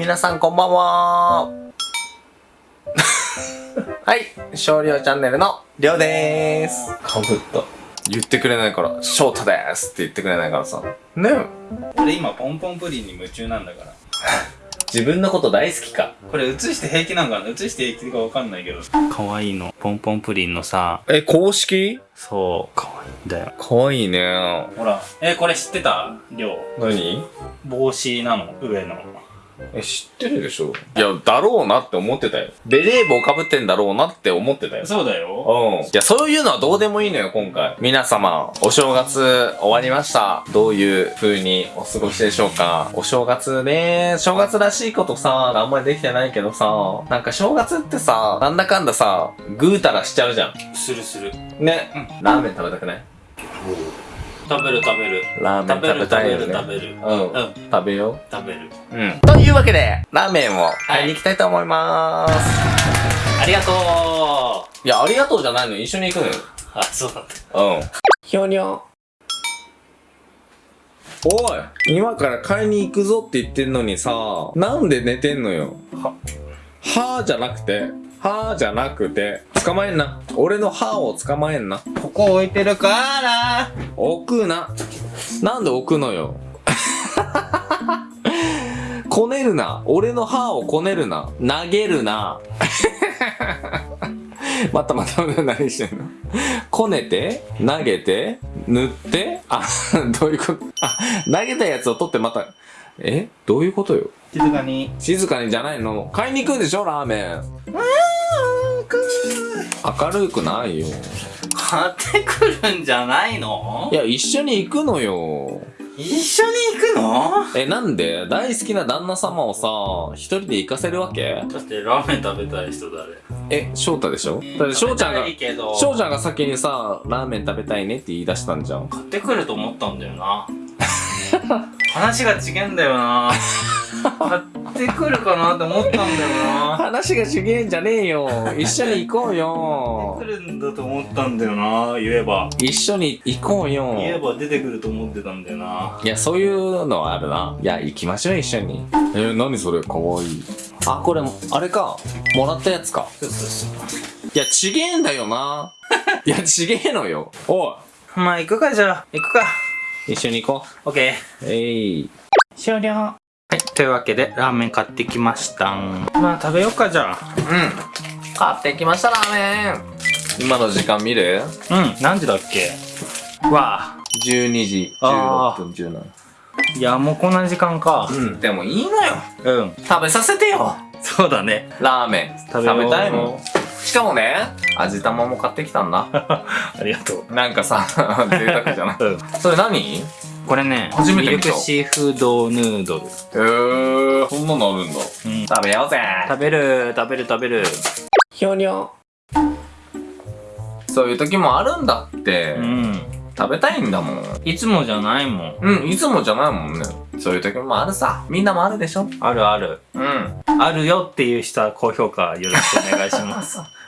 皆さんこんばんは。はい、少量チャンネルのりょうでーす。かぶった。言ってくれないから、翔太でーすって言ってくれないからさ。ね。俺今ポンポンプリンに夢中なんだから。自分のこと大好きか。これ映して平気なんかな？映して平気かわかんないけど。可愛いの。ポンポンプリンのさ。え、公式？そう可愛いんだよ。かわいいね。ほら。えこれ知ってた？りょう。何？帽子なの？上のえ、知ってるでしょ？いや、だろうなって思ってたよ。ベレー帽かぶってんだろうなって思ってたよ。そうだようん。いや、そういうのはどうでもいいのよ、今回。皆様、お正月終わりました。どういう風にお過ごしでしょうかお正月ね、正月らしいことさ、あんまりできてないけどさ、なんか正月ってさ、なんだかんださ、ぐうたらしちゃうじゃするするん。ね。ラーメン食べたくない？食べる食べるラーメン食べたいよね。食べる食べるうん。うん食べよ食べるう。うん。というわけで、ラーメンを買いに行きたいと思います。ありがとういや、ありがとうじゃないの。一緒に行くのよ。あそうなんだうん。ひょにょ。おい今から買いに行くぞって言ってんのにさ、なんで寝てんのよ。は、はーじゃなくて、はーじゃなくて、捕まえんな。俺の歯を捕まえんな。ここ置いてるから置くな。なんで置くのよ。こねるな。俺の歯をこねるな。投げるな。またまた何してんの？こねて投げて塗ってあ、どういうこと？あ、投げたやつを取ってまた、え？どういうことよ？静かに静かにじゃないの買いに行くんでしょ？ラーメン。明るくないよ。買ってくるんじゃないの？いや、一緒に行くのよ。一緒に行くの？え、なんで？大好きな旦那様をさ、一人で行かせるわけ？だってラーメン食べたい人誰？え、翔太でしょ？だって翔ちゃんがい、いけど。翔ちゃんが先にさ、ラーメン食べたいねって言い出したんじゃん。買ってくると思ったんだよな。話が違えんだよな。買 ってくるかなって思ったんだよな話がちげえんじゃねえよ。一緒に行こうよ来。るんだと思ったんだよな言えば一緒に行こうよ。言えば出てくると思ってたんだよないや、そういうのはあるな。いや、行きましょう、一緒に。えー、何それ、かわいい。あ、これ、あれか。もらったやつか。いや、ちげえんだよな。いや、ちげえのよ。おい。まあ行くかじゃあ行くか一緒に行こオッケーう。えい。終了はいというわけでラーメン買ってきましたまあ食べようかじゃうん。買ってきました、ラーメン。今の時間見る？あうん何時だっけ？わあ ?12 時あ16分17。いやもうこんな時間かうん。でもいいのよ。うん食べさせてよ。そうだねラーメン。食食べようべたいもん。しかもね、味玉も買ってきたんだ。ありがとうなんかさ、贅沢じゃない？うんそれ何？これね初めて見たミルクシーフードヌードルえー、そんなのあるんだ。うん食べようぜ。食べる食べる食べるひょにょ。そういう時もあるんだって。うん食べたいんだもん。いつもじゃないもんうん、いつもじゃないもんね。そういう時もあるさ。みんなもあるでしょあるあるうん。あるよっていう人は高評価よろしくお願いします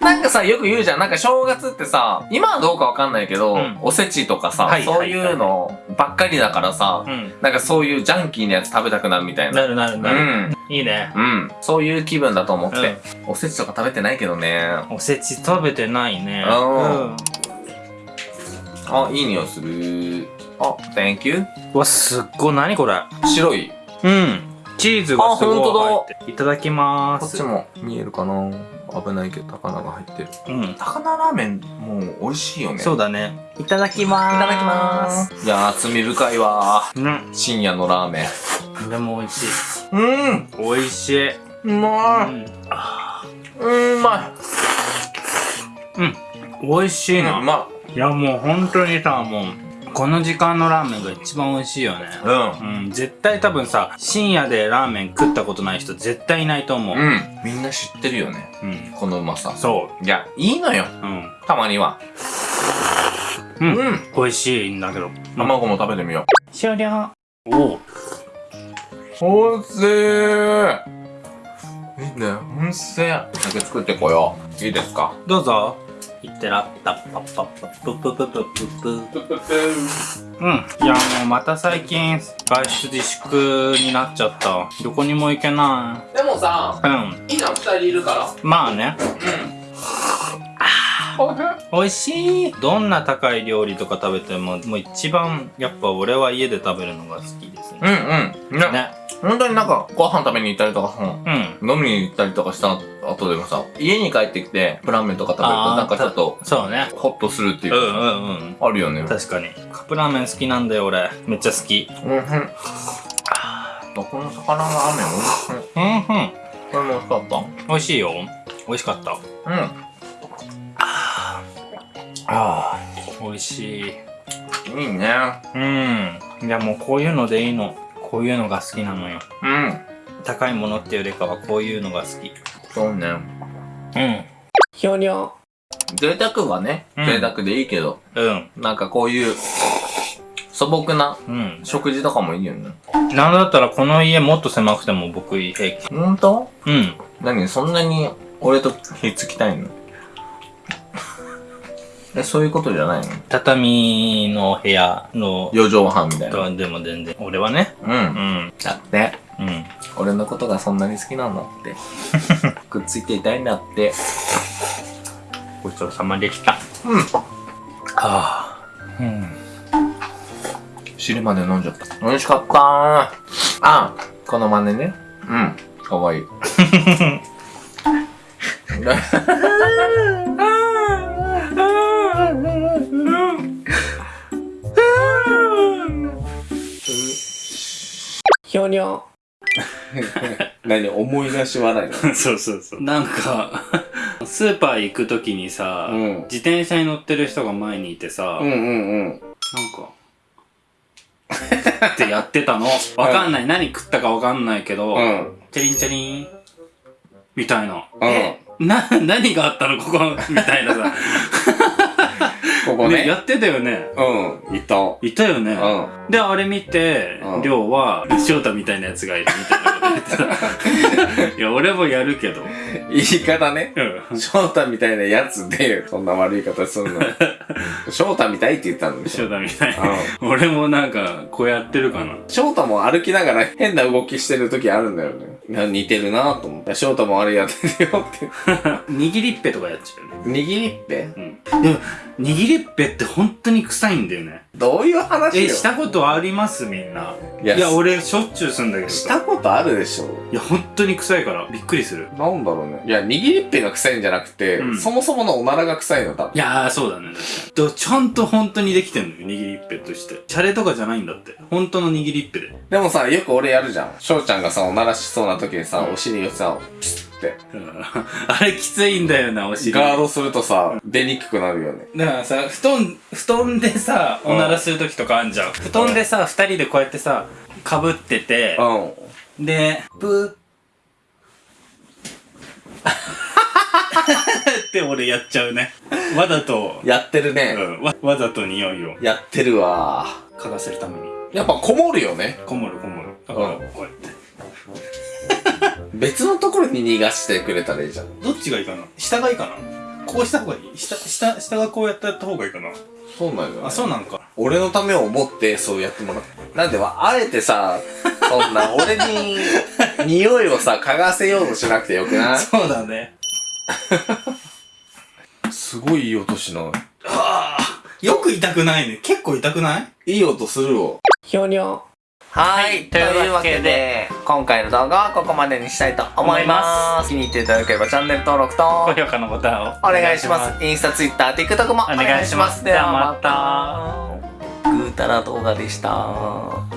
なんかさ、よく言うじゃん。なんか正月ってさ、今はどうかわかんないけど、うんおせちとかさ、はいそういうのばっかりだからさ、うんなんかそういうジャンキーなやつ食べたくなるみたいな。なるなるうなる、ん。いいねうん。そういう気分だと思って。うんおせちとか食べてないけどね。おせち食べてないねうんあ、いい匂いする。あ、thank you. うわすっごい何これ？白い。うんチーズがすごい入ってるいただきまーすこっちも見えるかな危ないけど高菜が入ってる。うん高菜ラーメン、もう美味しいよね。そうだねいただきまーすいただきます。いやー、罪深いわうん深夜のラーメン。でも美味しいうん美味しい、ううまい。ん、うん、うま美味しいい。うな、まいやもう本当にさもうこの時間のラーメンが一番美味しいよねい。うん絶対多分さ深夜でラーメン食ったことない人絶対いないと思ううん。うん。みんな知ってるよね。うんこのうまさ。そいや、いいのよ。ううんたまには。うんうん。美味しいんだけど卵も食べてみよ終了おうう。おいしい。いいね。おいしい。酒作ってこよう。いいですか？どうぞいってらった。パッパッパッププププププうんいやもうまた最近外出自粛になっちゃったどこにも行けないでもさうん今二人いるからまあねうん美味しいどんな高い料理とか食べてももう一番やっぱ俺は家で食べるのが好きですねうんうんねね本当になんかご飯食べに行ったりとかさうん。飲みに行ったりとかした後でもさ家に帰ってきてプラーメンとか食べるとなんかちょっとそうね。ホッとするっていううかさんうんうん。あるよね。確かに。カップラーメン好きなんだよ俺。めっちゃ好き。うんうん。この魚のラーメン美味しいう。んうん。これも美味しかった。美味しいよ。美味しかった。うん。ああ美味しい。いいね。うん。いやもうこういうのでいいのこういうのが好きなのよ。うん。高いものっていうよりかはこういうのが好き。そうね。うん。ひょにょ贅沢はねうん。贅沢でいいけど、うん。なんかこういう素朴なうん。食事とかもいいよね。なんだったらこの家もっと狭くても僕平気。ほんとうん。何？そんなに俺とひっつきたいの？えそういうことじゃないの？畳の部屋の四畳半みたいな。とでも全然。俺はね。ううん。んだって。うん。俺のことがそんなに好きなんだって。くっついていたいんだって。ごちそうさまでした。うん。ああ。うん。汁まで飲んじゃった。美味しかった。ーあこの真似ね。うん。かわいいひょにょ 何思い出し笑い。な そうそうそう。なんか スーパー行く時にさ、うん。自転車に乗ってる人が前にいてさ、うんうんうん。なんかってやってたの。わかんない、何食ったかわかんないけど、うん。チャリンチャリン。みたいな、うん。えな何があったの？ここみたいなさここね。ねやってたよね。うんいた。いたよね、うん。であれ見て、うん。りょうは翔太みたいなやつがいるみたいなこと言ってた。いや俺もやるけど。言い方ね。うん。翔太みたいなやつでそんな悪い方するの。翔太みたいって言ったんでしょ翔太みたい。俺もなんかこうやってるかな。翔太も歩きながら変な動きしてる時あるんだよね。似てるなと思って。翔太もあれやってるよって。握りっぺとかやっちゃうね握りっぺ？うん。でも握りっぺって本当に臭いんだよね。どういう話よ？えしたことあります？みんな。いやいや俺しょっちゅうすんだけどさ。したことあるでしょ。いや本当に臭いからびっくりする。なんだろうね。いや握りっぺが臭いんじゃなくて、うん。そもそものおならが臭いの多分。いやーそうだね。確かにでちゃんと本当にできてんのよ握りっぺとして。シャレとかじゃないんだって。本当の握りっぺで。でもさよく俺やるじゃん。翔ちゃんがさおならしそうな時にさ、うんお尻をさピスって。うん。あれきついんだよなお尻。ガードするとさ出にくくなるよね。だからさ布団布団でさおならする時とかあんじゃん。布団でさ二人でこうやってさかぶっててうん。でプー。って俺やっちゃうね。わざと。やってるね、うん、わわざと匂いを。やってるわ。嗅がせるために。やっぱこもるよね。こもるこもる。だからうん。こうやって別のところに逃がしてくれたらいいじゃん。どっちがいいかな？下がいいかな？こうした方がいい？下下下がこうやってやった方がいいかな。そうなんだよ、ね、あそうなのか。俺のためを思ってそうやってもらうなんではあえてさそんな 俺に匂いをさ嗅がせようとしなくてよくない？そうだね。すごいいい音しない？ああよく痛くないね。結構痛くない？いい音するわ。ひょにょはい、というわけで今回の動画はここまでにしたいと思います。気に入っていただければチャンネル登録と高評価のボタンをお願いします。インスタ、ツイッター、TikTok もお願いします。お願いします。ではまた。ぐーたら動画でした